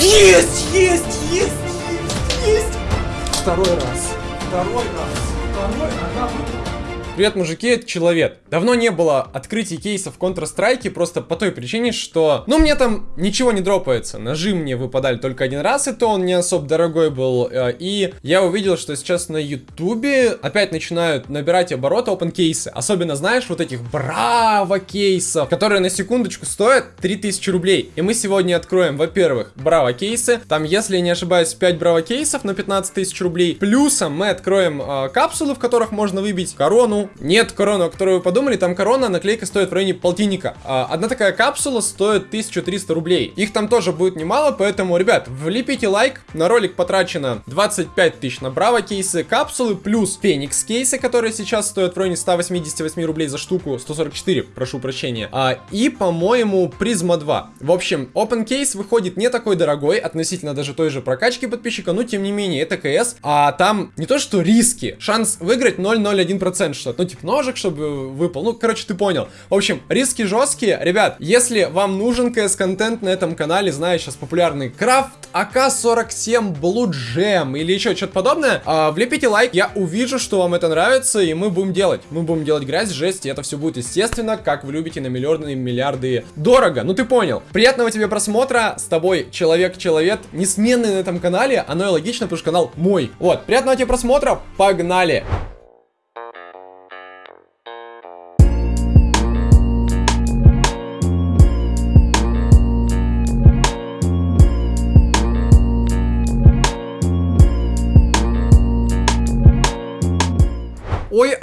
Есть, есть, есть, есть, есть. Второй раз. Второй раз. Второй, ага, Привет, мужики, это Человек. Давно не было открытий кейсов в Counter-Strike, просто по той причине, что, ну, мне там ничего не дропается. Ножи мне выпадали только один раз, и то он не особо дорогой был. Э, и я увидел, что сейчас на Ютубе опять начинают набирать обороты open кейсы. Особенно, знаешь, вот этих браво кейсов, которые на секундочку стоят 3000 рублей. И мы сегодня откроем, во-первых, браво кейсы. Там, если не ошибаюсь, 5 браво кейсов на 15 тысяч рублей. Плюсом мы откроем э, капсулы, в которых можно выбить корону, нет корону, о которой вы подумали, там корона, наклейка стоит в районе полтинника. А, одна такая капсула стоит 1300 рублей. Их там тоже будет немало, поэтому, ребят, влепите лайк. На ролик потрачено 25 тысяч на браво кейсы, капсулы, плюс феникс кейсы, которые сейчас стоят в районе 188 рублей за штуку, 144, прошу прощения. А, и, по-моему, призма 2. В общем, open case выходит не такой дорогой, относительно даже той же прокачки подписчика, но тем не менее, это КС, а там не то что риски, шанс выиграть 0,01%, что ну, типа, ножик, чтобы выпал. Ну, короче, ты понял. В общем, риски жесткие. Ребят, если вам нужен КС-контент на этом канале, знаю, сейчас популярный крафт, АК-47, Blue Gem или еще что-то подобное, а, влепите лайк, я увижу, что вам это нравится, и мы будем делать. Мы будем делать грязь, жесть, и это все будет, естественно, как вы любите, на миллиарды, миллиарды дорого. Ну, ты понял. Приятного тебе просмотра. С тобой Человек-Человек, несменный на этом канале. Оно и логично, потому что канал мой. Вот, приятного тебе просмотра. Погнали!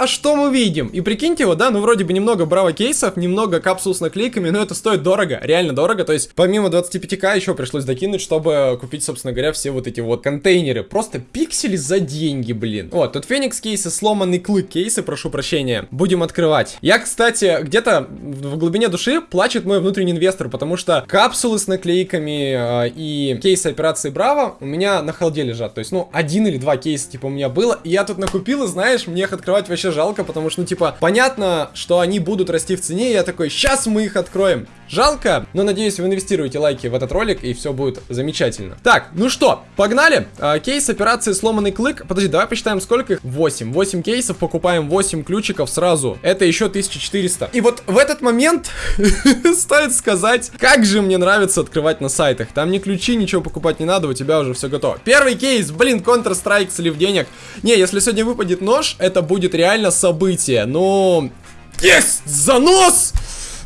А что мы видим? И прикиньте, вот, да, ну вроде бы немного браво кейсов, немного капсул с наклейками, но это стоит дорого, реально дорого. То есть помимо 25к еще пришлось докинуть, чтобы купить, собственно говоря, все вот эти вот контейнеры. Просто пиксели за деньги, блин. Вот, тут феникс кейсы, сломанный клык кейсы, прошу прощения. Будем открывать. Я, кстати, где-то в глубине души плачет мой внутренний инвестор, потому что капсулы с наклейками э, и кейсы операции Браво у меня на холде лежат. То есть, ну, один или два кейса, типа, у меня было. И я тут накупил, и знаешь, мне их открывать вообще жалко, потому что, ну, типа, понятно, что они будут расти в цене, я такой, сейчас мы их откроем. Жалко, но надеюсь, вы инвестируете лайки в этот ролик, и все будет замечательно. Так, ну что, погнали. А, кейс операции сломанный клык. Подожди, давай посчитаем, сколько их. 8. 8 кейсов, покупаем 8 ключиков сразу. Это еще 1400. И вот в этот момент стоит сказать, как же мне нравится открывать на сайтах. Там ни ключи, ничего покупать не надо, у тебя уже все готово. Первый кейс, блин, Counter-Strike слив денег. Не, если сегодня выпадет нож, это будет реально событие. Ну, есть занос!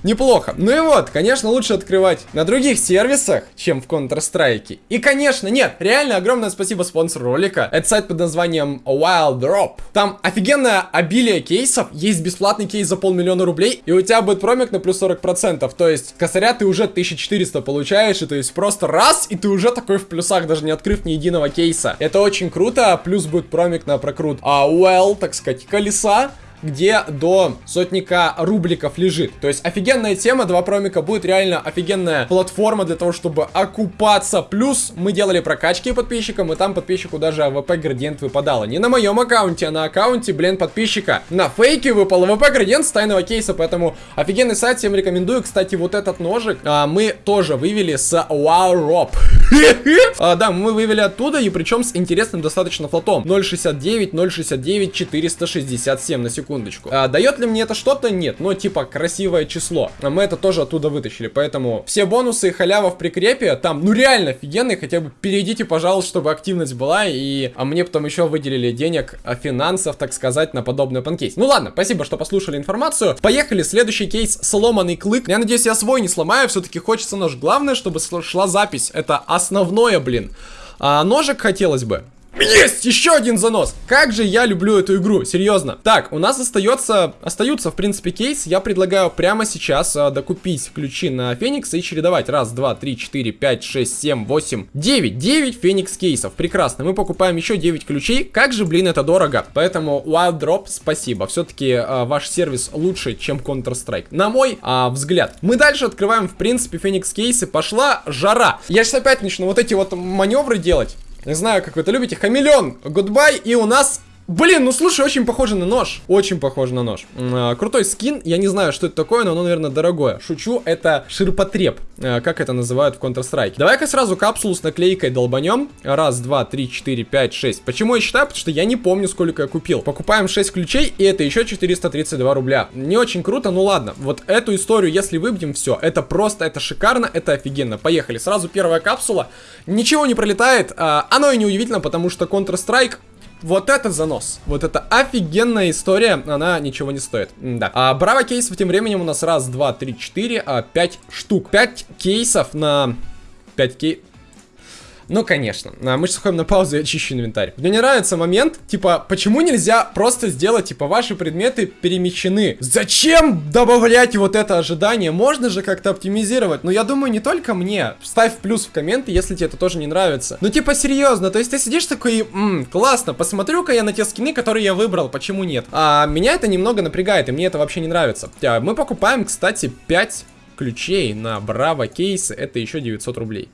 Неплохо. Ну и вот, конечно, лучше открывать на других сервисах, чем в Counter-Strike. И, конечно, нет, реально огромное спасибо спонсору ролика. Это сайт под названием Wild Drop. Там офигенное обилие кейсов, есть бесплатный кейс за полмиллиона рублей, и у тебя будет промик на плюс 40%. То есть, косаря ты уже 1400 получаешь, и то есть просто раз, и ты уже такой в плюсах, даже не открыв ни единого кейса. Это очень круто, плюс будет промик на прокрут. А well, так сказать, колеса где до сотника рубликов лежит. То есть офигенная тема, два промика будет реально офигенная платформа для того, чтобы окупаться. Плюс мы делали прокачки подписчикам, и там подписчику даже АВП градиент выпадало. Не на моем аккаунте, а на аккаунте, блин, подписчика. На фейке выпал АВП градиент с тайного кейса, поэтому офигенный сайт, всем рекомендую. Кстати, вот этот ножик а, мы тоже вывели с WowDrop. а, да, мы вывели оттуда, и причем с интересным достаточно float ом. 0.69, 0.69, 467 на секунду секундочку. А, дает ли мне это что-то? Нет. Но типа красивое число. А мы это тоже оттуда вытащили. Поэтому все бонусы и халява в прикрепе там, ну реально офигенные. Хотя бы перейдите, пожалуйста, чтобы активность была. И а мне потом еще выделили денег, а, финансов, так сказать, на подобный панкейс. Ну ладно, спасибо, что послушали информацию. Поехали. Следующий кейс сломанный клык. Я надеюсь, я свой не сломаю. Все-таки хочется нож. Главное, чтобы шла запись. Это основное, блин. А, ножик хотелось бы. Есть! Еще один занос! Как же я люблю эту игру, серьезно. Так, у нас остается, остаются, в принципе, кейс. Я предлагаю прямо сейчас а, докупить ключи на Феникс и чередовать. Раз, два, три, четыре, пять, шесть, семь, восемь, девять. Девять Феникс кейсов. Прекрасно. Мы покупаем еще 9 ключей. Как же, блин, это дорого. Поэтому Wild Drop, спасибо. Все-таки а, ваш сервис лучше, чем Counter-Strike. На мой а, взгляд. Мы дальше открываем, в принципе, Феникс кейсы. Пошла жара. Я сейчас опять начну вот эти вот маневры делать. Не знаю, как вы это любите. Хамелеон, гудбай. И у нас Блин, ну слушай, очень похоже на нож. Очень похоже на нож. А, крутой скин. Я не знаю, что это такое, но оно, наверное, дорогое. Шучу, это ширпотреб. А, как это называют в Counter-Strike. Давай-ка сразу капсулу с наклейкой долбанем. Раз, два, три, четыре, пять, шесть. Почему я считаю? Потому что я не помню, сколько я купил. Покупаем 6 ключей, и это еще 432 рубля. Не очень круто, ну ладно. Вот эту историю, если выбьем, все. Это просто, это шикарно, это офигенно. Поехали. Сразу первая капсула. Ничего не пролетает. А, оно и не удивительно, потому что Counter-Strike вот это занос. Вот это офигенная история, она ничего не стоит. Да. А Браво кейсов тем временем у нас раз, два, три, четыре, а, пять штук. Пять кейсов на... Пять кей... Ну, конечно. А, мы сейчас уходим на паузу и очищу инвентарь. Мне не нравится момент, типа, почему нельзя просто сделать, типа, ваши предметы перемещены? Зачем добавлять вот это ожидание? Можно же как-то оптимизировать. Но я думаю, не только мне. Ставь плюс в комменты, если тебе это тоже не нравится. Ну, типа, серьезно, то есть ты сидишь такой, ммм, классно, посмотрю-ка я на те скины, которые я выбрал, почему нет? А меня это немного напрягает, и мне это вообще не нравится. А, мы покупаем, кстати, 5 ключей на Браво кейсы, это еще 900 рублей.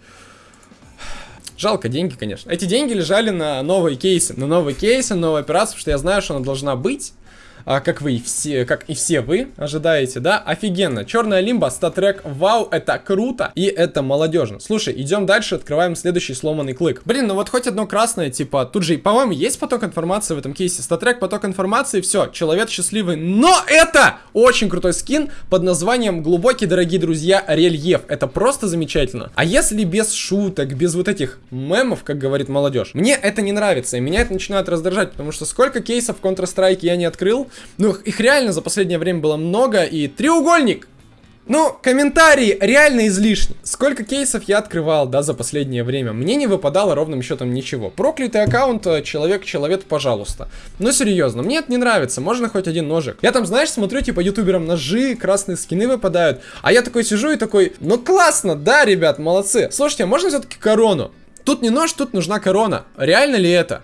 Жалко деньги, конечно. Эти деньги лежали на новые кейсы. На новые кейсы, новые операции, потому что я знаю, что она должна быть а, как вы все, как и все вы ожидаете, да? Офигенно. Черная лимба, статрек, вау, это круто и это молодежно. Слушай, идем дальше, открываем следующий сломанный клык. Блин, ну вот хоть одно красное, типа, тут же, по-моему, есть поток информации в этом кейсе. Статрек, поток информации, все, человек счастливый. Но это очень крутой скин под названием глубокий, дорогие друзья, рельеф. Это просто замечательно. А если без шуток, без вот этих мемов, как говорит молодежь, мне это не нравится, и меня это начинает раздражать, потому что сколько кейсов Counter-Strike я не открыл, ну, их реально за последнее время было много. И треугольник! Ну, комментарии реально излишни. Сколько кейсов я открывал, да, за последнее время. Мне не выпадало ровным счетом ничего. Проклятый аккаунт, э, человек-человек, пожалуйста. Ну, серьезно, мне это не нравится. Можно хоть один ножик. Я там, знаешь, смотрю, типа, ютуберам ножи, красные скины выпадают. А я такой сижу и такой, ну, классно, да, ребят, молодцы. Слушайте, а можно все-таки корону? Тут не нож, тут нужна корона. Реально ли это?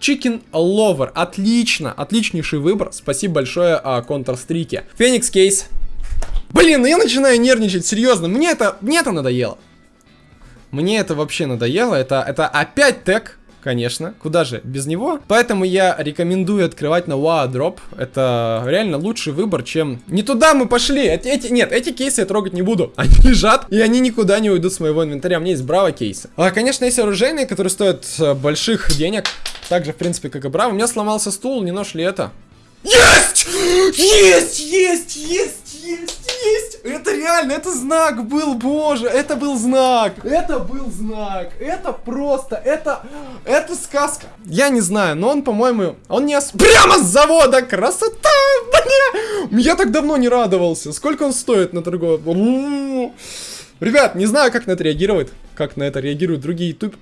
Chicken Lover. Отлично, отличнейший выбор. Спасибо большое а, Counter-Strike. Феникс Кейс. Блин, ну я начинаю нервничать, серьезно. Мне это, мне это надоело. Мне это вообще надоело. Это, это опять тег конечно. Куда же без него? Поэтому я рекомендую открывать на Wow. Это реально лучший выбор, чем... Не туда мы пошли! Эти, эти... Нет, эти кейсы я трогать не буду. Они лежат, и они никуда не уйдут с моего инвентаря. У меня есть браво кейсы. А, конечно, есть оружейные, которые стоят э, больших денег. Так же, в принципе, как и браво. У меня сломался стул, не нож ли это? Есть! Есть! Есть! Есть! Есть! Есть! Это реально, это знак был, боже! Это был знак! Это был знак! Это просто, это... Это сказка! Я не знаю, но он, по-моему, он не... Ос... Прямо с завода! Красота! Бля! Я так давно не радовался. Сколько он стоит на торговом? Ребят, не знаю, как на это реагирует. Как на это реагируют другие ютуб...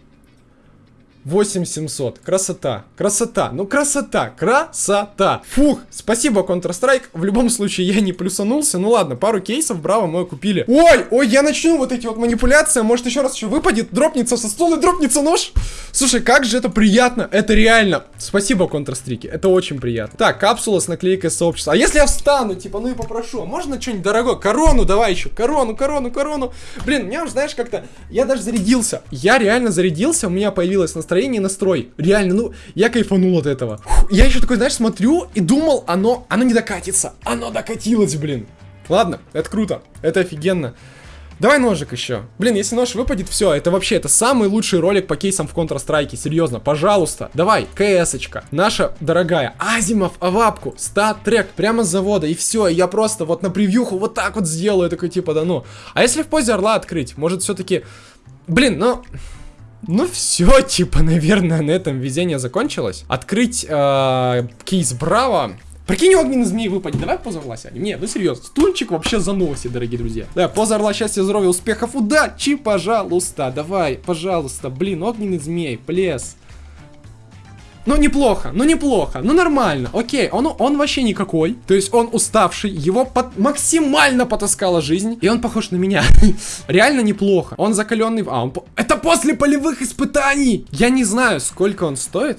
8700. Красота. Красота. Ну, красота. Красота. Фух. Спасибо, Counter-Strike. В любом случае, я не плюсанулся. Ну ладно, пару кейсов, браво, мы купили. Ой, ой, я начну вот эти вот манипуляции. Может, еще раз еще выпадет, дропнется со стула дропнется нож. Слушай, как же это приятно. Это реально. Спасибо, Counter-Strike. Это очень приятно. Так, капсула с наклейкой сообщества. А если я встану, типа, ну и попрошу, а можно что-нибудь дорогое? Корону давай еще. Корону, корону, корону. Блин, меня уже, знаешь, как-то... Я даже зарядился. Я реально зарядился, у меня появилось настроение настроение и настрой. Реально, ну, я кайфанул от этого. Фух, я еще такой, знаешь, смотрю и думал, оно, оно не докатится. Оно докатилось, блин. Ладно, это круто, это офигенно. Давай ножик еще. Блин, если нож выпадет, все, это вообще, это самый лучший ролик по кейсам в Counter-Strike, серьезно, пожалуйста. Давай, КС-очка, наша дорогая, Азимов, Авапку, стат-трек, прямо с завода, и все, я просто вот на превьюху вот так вот сделаю, такой типа, да ну. А если в позе орла открыть, может все-таки... Блин, ну... Ну все, типа, наверное, на этом везение закончилось. Открыть э, кейс Браво. Прикинь, огненный змей выпадет. Давай поза орла сядем. Нет, ну серьезно. Стульчик вообще заносит, дорогие друзья. Да, поза орла, счастья, здоровья, успехов, удачи, пожалуйста. Давай, пожалуйста. Блин, огненный змей, плес. Ну, неплохо, ну, неплохо, ну, нормально, окей, он, он вообще никакой, то есть он уставший, его под, максимально потаскала жизнь, и он похож на меня, реально неплохо, он закаленный, а, он, это после полевых испытаний, я не знаю, сколько он стоит,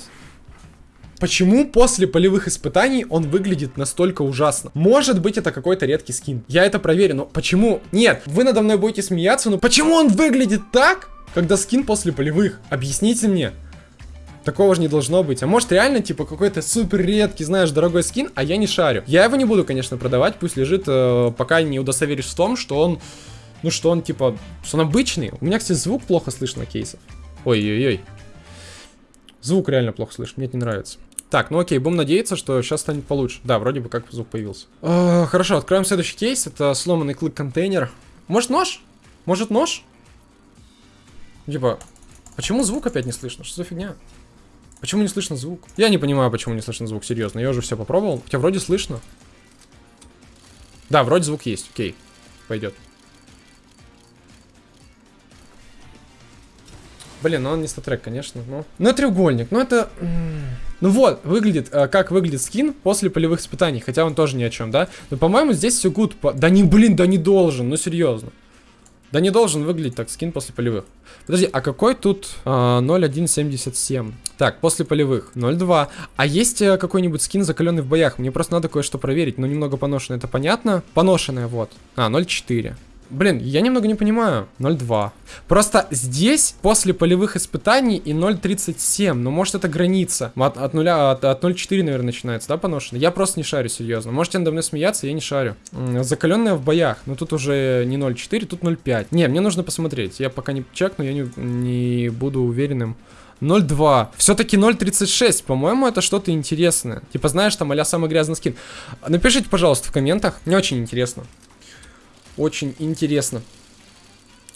Почему после полевых испытаний он выглядит настолько ужасно? Может быть, это какой-то редкий скин. Я это проверю, но почему? Нет, вы надо мной будете смеяться, но почему он выглядит так, когда скин после полевых? Объясните мне. Такого же не должно быть. А может реально, типа, какой-то супер редкий, знаешь, дорогой скин, а я не шарю. Я его не буду, конечно, продавать, пусть лежит, э, пока не удостоверишь в том, что он, ну, что он, типа, что он обычный. У меня, кстати, звук плохо слышно на кейсах. Ой-ой-ой. Звук реально плохо слышно, мне это не нравится. Так, ну окей, будем надеяться, что сейчас станет получше. Да, вроде бы как звук появился. Э, хорошо, откроем следующий кейс. Это сломанный клык-контейнер. Может нож? Может нож? Типа, почему звук опять не слышно? Что за фигня? Почему не слышно звук? Я не понимаю, почему не слышно звук, серьезно. Я уже все попробовал. Хотя вроде слышно. Да, вроде звук есть. Окей, пойдет. Блин, ну он не статрек, конечно, но... Ну, треугольник, ну это... Ну вот, выглядит, э, как выглядит скин после полевых испытаний, хотя он тоже ни о чем, да? Но, по-моему, здесь все гуд. По... Да не, блин, да не должен, ну серьезно. Да не должен выглядеть так скин после полевых. Подожди, а какой тут а, 0.177? Так, после полевых 0.2. А есть а, какой-нибудь скин закаленный в боях? Мне просто надо кое-что проверить. Ну, немного поношенное, это понятно? Поношенное, вот. А, 0.4. Блин, я немного не понимаю. 0.2. Просто здесь после полевых испытаний и 0.37. Ну, может, это граница. От, от 0, от, от 0.4, наверное, начинается, да, поношено? Я просто не шарю, серьезно. Можете надо мной смеяться, я не шарю. Закаленная в боях. Но тут уже не 0.4, тут 0.5. Не, мне нужно посмотреть. Я пока не чекну, я не, не буду уверенным. 0.2. Все-таки 0.36. По-моему, это что-то интересное. Типа, знаешь, там а самый грязный скин. Напишите, пожалуйста, в комментах. Мне очень интересно. Очень интересно.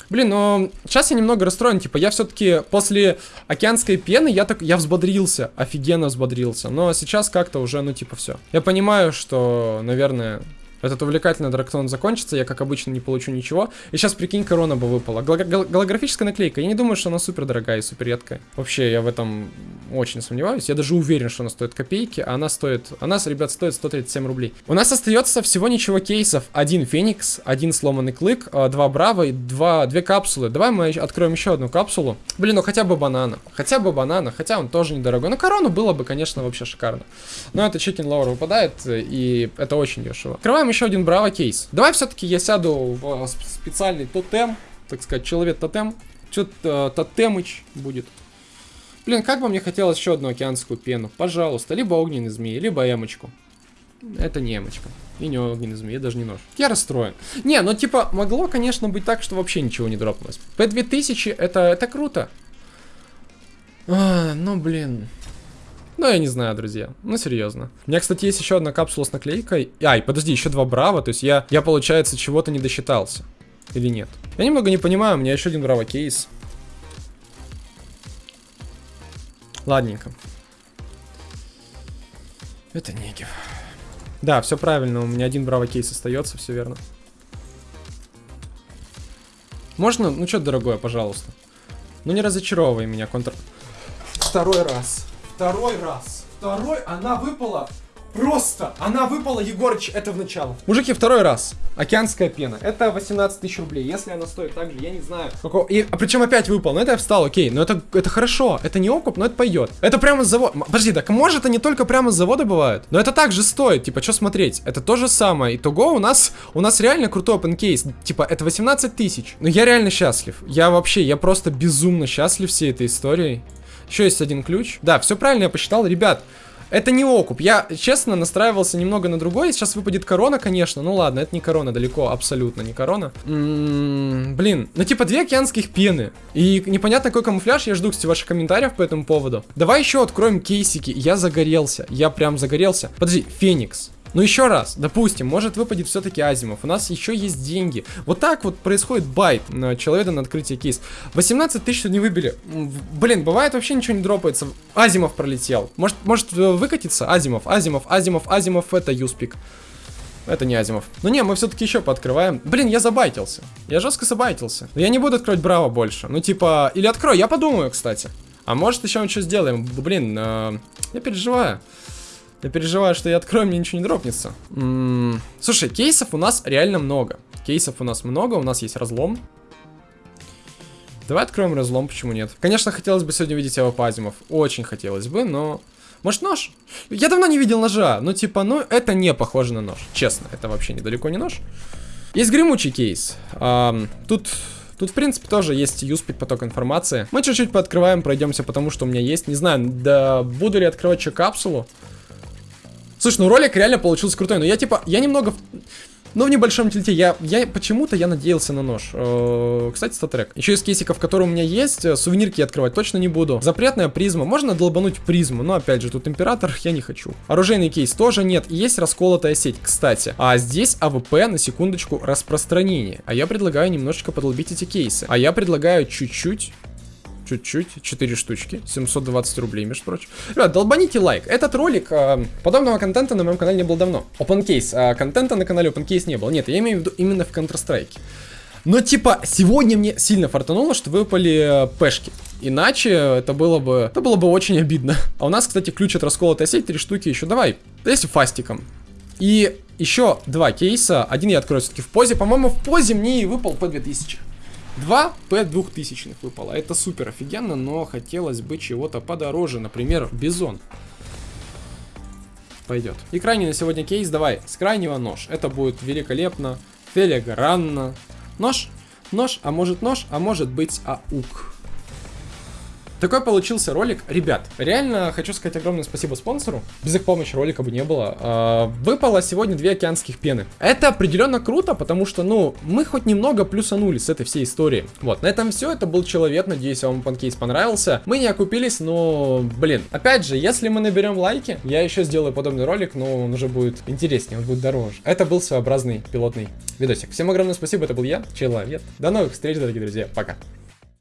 Блин, но сейчас я немного расстроен, типа, я все-таки после океанской пены, я так, я взбодрился, офигенно взбодрился, но сейчас как-то уже, ну, типа, все. Я понимаю, что, наверное, этот увлекательный дракон закончится, я, как обычно, не получу ничего. И сейчас, прикинь, корона бы выпала. Гол гол голографическая наклейка. Я не думаю, что она супер дорогая и супер редкая. Вообще, я в этом очень сомневаюсь. Я даже уверен, что она стоит копейки, а она стоит... Она, ребят, стоит 137 рублей. У нас остается всего ничего кейсов. Один Феникс, один сломанный клык, а, два Браво и два, две капсулы. Давай мы откроем еще одну капсулу. Блин, ну хотя бы банана. Хотя бы банана, хотя он тоже недорогой. Но корону было бы, конечно, вообще шикарно. Но это chicken lover выпадает, и это очень дешево. Открываем еще один Браво кейс. Давай все-таки я сяду в специальный тотем, так сказать, человек-тотем. Что-то тотемыч будет. Блин, как бы мне хотелось еще одну океанскую пену. Пожалуйста, либо огненный змеи, либо эмочку. Это не эмочка. И не огненный змеи, даже не нож. Я расстроен. Не, ну типа, могло, конечно, быть так, что вообще ничего не дропнулось. P2000, это, это круто. А, ну, блин. Ну, я не знаю, друзья. Ну, серьезно. У меня, кстати, есть еще одна капсула с наклейкой. Ай, подожди, еще два браво. То есть я, я получается, чего-то не досчитался. Или нет? Я немного не понимаю, у меня еще один браво кейс. Ладненько. Это негив. Да, все правильно, у меня один браво кейс остается, все верно. Можно? Ну что, дорогое, пожалуйста. Ну не разочаровывай меня, контр... Второй раз. Второй раз. Второй, она выпала. Просто, она выпала, Егорыч, это в начало. Мужики, второй раз. Океанская пена. Это 18 тысяч рублей. Если она стоит так же, я не знаю. Какого... И, а причем опять выпал. Ну это я встал, окей. Но это, это хорошо. Это не окуп, но это пойдет. Это прямо с завода. Подожди, так может не только прямо с завода бывает? Но это также стоит. Типа, что смотреть? Это то же самое. Итого у нас, у нас реально крутой open case. Типа, это 18 тысяч. Но я реально счастлив. Я вообще, я просто безумно счастлив всей этой историей. Еще есть один ключ. Да, все правильно я посчитал. Ребят, это не окуп. Я, честно, настраивался немного на другой. Сейчас выпадет корона, конечно. Ну ладно, это не корона, далеко, абсолютно не корона. М м-м, -м блин, ну типа две океанских пены. И непонятно какой камуфляж. Я жду, кстати, ваших комментариев по этому поводу. Давай еще откроем кейсики. Я загорелся. Я прям загорелся. Подожди, Феникс. Ну еще раз, допустим, может выпадет все-таки Азимов. У нас еще есть деньги. Вот так вот происходит байт человека на открытие кейс. 18 тысяч не выбили. Блин, бывает вообще ничего не дропается. Азимов пролетел. Может, может э, выкатиться? Азимов, Азимов, Азимов, Азимов, это Юспик. Это не Азимов. Ну не, мы все-таки еще пооткрываем. Блин, я забайтился. Я жестко забайтился. Но я не буду открывать Браво больше. Ну типа, или открою, я подумаю, кстати. А может еще мы что сделаем? Блин, э, я переживаю. Я переживаю, что я открою, мне ничего не дропнется. Слушай, кейсов у нас реально много. Кейсов у нас много, у нас есть разлом. Давай откроем разлом, почему нет? Конечно, хотелось бы сегодня видеть авопазимов. Очень хотелось бы, но... Может нож? Я давно не видел ножа. Ну типа, ну это не похоже на нож. Честно, это вообще недалеко не нож. Есть гремучий кейс. А, тут Тут, в принципе, тоже есть юспид поток информации. Мы чуть-чуть пооткрываем, пройдемся, потому что у меня есть. Не знаю, да буду ли открывать еще капсулу. Слушай, ну ролик реально получился крутой, но я типа, я немного... Ну, в небольшом тильте. Я, я почему-то я надеялся на нож. Э, кстати, StatTrak. Еще из кейсиков, которые у меня есть, э, сувенирки открывать точно не буду. Запретная призма. Можно долбануть призму, но опять же, тут император я не хочу. Оружейный кейс тоже нет. Есть расколотая сеть, кстати. А здесь АВП, на секундочку, распространение. А я предлагаю немножечко подолбить эти кейсы. А я предлагаю чуть-чуть чуть-чуть, 4 штучки, 720 рублей, между прочим. Ребят, долбаните лайк. Этот ролик, э, подобного контента на моем канале не было давно. Open case, э, контента на канале open case не было. Нет, я имею в виду именно в Counter-Strike. Но типа, сегодня мне сильно фартануло, что выпали э, пешки. Иначе это было бы, это было бы очень обидно. А у нас, кстати, ключ от расколотой сеть, три штуки еще. Давай, если фастиком. И еще два кейса. Один я открою все-таки в позе. По-моему, в позе мне и выпал по 2000. Два П-2000 выпало. Это супер офигенно, но хотелось бы чего-то подороже. Например, Бизон. Пойдет. И крайний на сегодня кейс. Давай, с крайнего нож. Это будет великолепно, филигранно. Нож? Нож? А может нож? А может быть аук. Такой получился ролик. Ребят, реально хочу сказать огромное спасибо спонсору. Без их помощи ролика бы не было. А, выпало сегодня две океанских пены. Это определенно круто, потому что, ну, мы хоть немного плюсанули с этой всей истории. Вот, на этом все. Это был Человек. Надеюсь, вам панкейс понравился. Мы не окупились, но, блин, опять же, если мы наберем лайки, я еще сделаю подобный ролик, но он уже будет интереснее, он будет дороже. Это был своеобразный пилотный видосик. Всем огромное спасибо, это был я, Человек. До новых встреч, дорогие друзья. Пока.